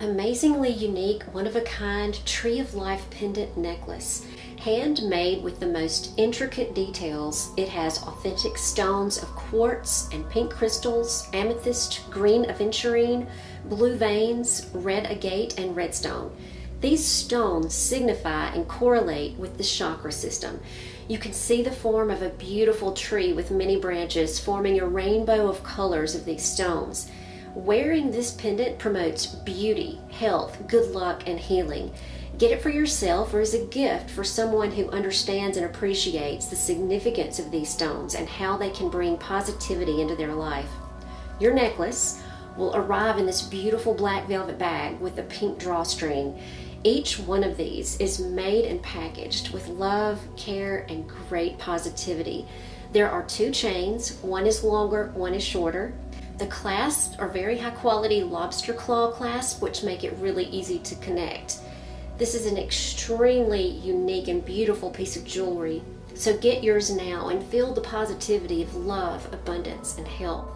amazingly unique, one of a kind Tree of Life pendant necklace. Handmade with the most intricate details, it has authentic stones of quartz and pink crystals, amethyst, green aventurine, blue veins, red agate, and redstone. These stones signify and correlate with the chakra system. You can see the form of a beautiful tree with many branches forming a rainbow of colors of these stones. Wearing this pendant promotes beauty, health, good luck, and healing. Get it for yourself or as a gift for someone who understands and appreciates the significance of these stones and how they can bring positivity into their life. Your necklace will arrive in this beautiful black velvet bag with a pink drawstring. Each one of these is made and packaged with love, care, and great positivity. There are two chains, one is longer, one is shorter. The clasps are very high quality lobster claw clasps, which make it really easy to connect. This is an extremely unique and beautiful piece of jewelry. So get yours now and feel the positivity of love, abundance, and health.